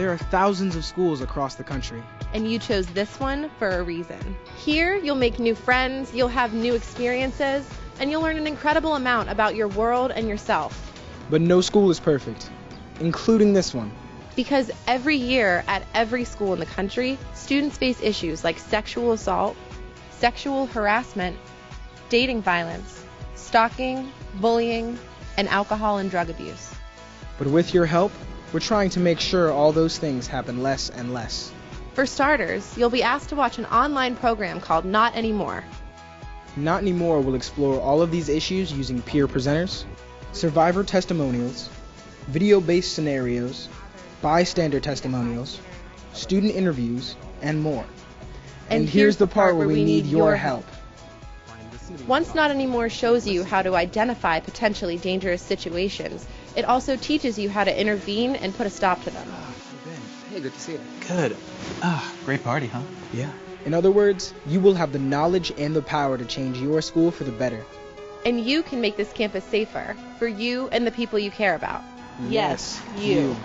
There are thousands of schools across the country. And you chose this one for a reason. Here, you'll make new friends, you'll have new experiences, and you'll learn an incredible amount about your world and yourself. But no school is perfect, including this one. Because every year at every school in the country, students face issues like sexual assault, sexual harassment, dating violence, stalking, bullying, and alcohol and drug abuse. But with your help, we're trying to make sure all those things happen less and less. For starters, you'll be asked to watch an online program called Not Anymore. Not Anymore will explore all of these issues using peer presenters, survivor testimonials, video based scenarios, bystander testimonials, student interviews, and more. And, here's the part where we need your help. Once Not Anymore shows you how to identify potentially dangerous situations, it also teaches you how to intervene and put a stop to them. Hey, good to see you. Good. Ah, great party, huh? Yeah. In other words, you will have the knowledge and the power to change your school for the better. And you can make this campus safer for you and the people you care about. Yes, you. you.